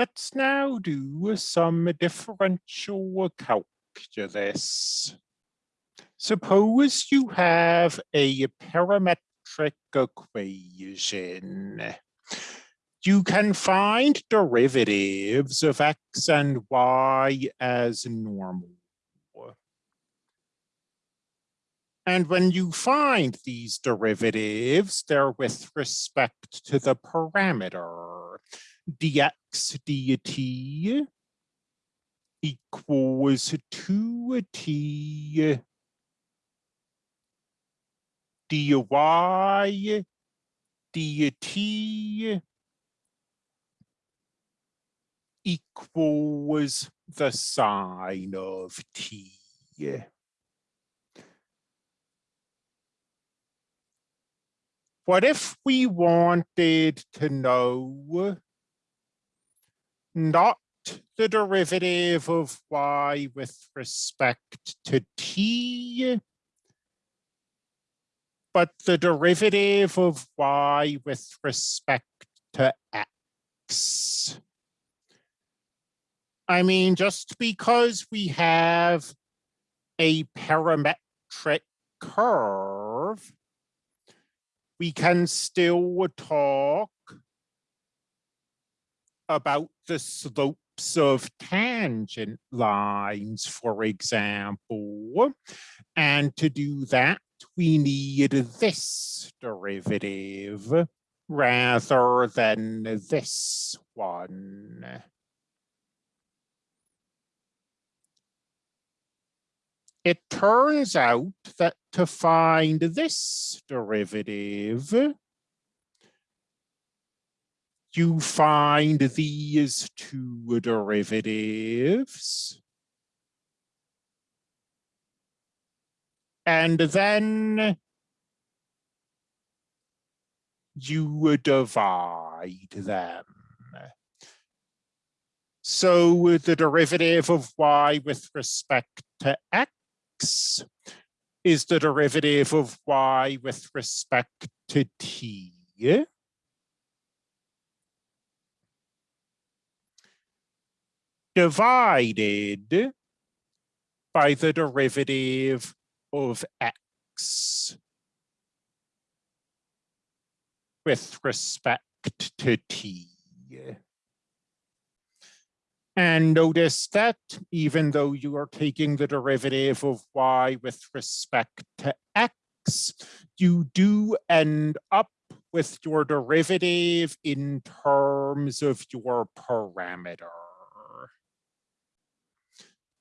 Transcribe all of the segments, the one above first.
Let's now do some differential calculus. Suppose you have a parametric equation. You can find derivatives of x and y as normal. And when you find these derivatives, they're with respect to the parameter dx dt equals 2t dy dt equals the sine of t. What if we wanted to know not the derivative of y with respect to t, but the derivative of y with respect to x? I mean, just because we have a parametric curve we can still talk about the slopes of tangent lines, for example. And to do that, we need this derivative rather than this one. it turns out that to find this derivative, you find these two derivatives. And then you divide them. So the derivative of y with respect to x is the derivative of y with respect to t. Divided by the derivative of x with respect to t. And notice that even though you are taking the derivative of y with respect to x, you do end up with your derivative in terms of your parameter.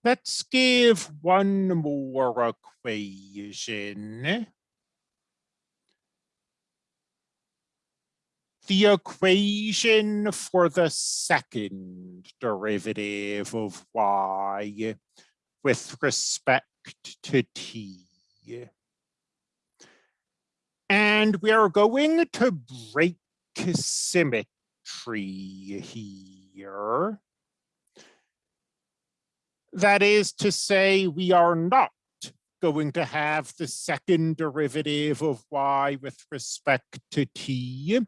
Let's give one more equation. the equation for the second derivative of y with respect to t. And we are going to break symmetry here. That is to say, we are not going to have the second derivative of y with respect to t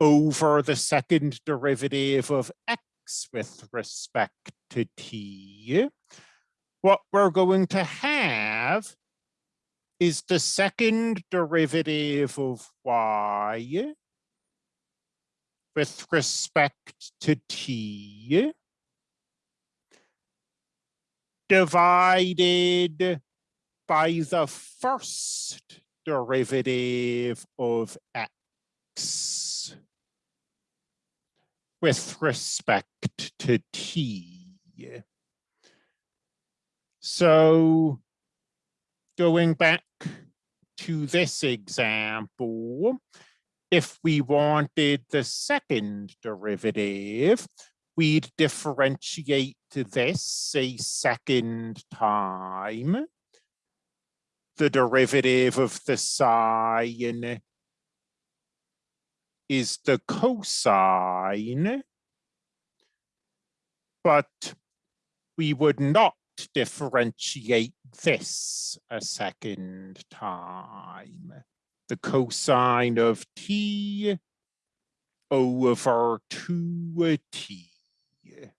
over the second derivative of x with respect to t, what we're going to have is the second derivative of y with respect to t divided by the first derivative of x with respect to t. So going back to this example, if we wanted the second derivative, we'd differentiate this a second time. The derivative of the sine is the cosine, but we would not differentiate this a second time. The cosine of t over 2t yeah.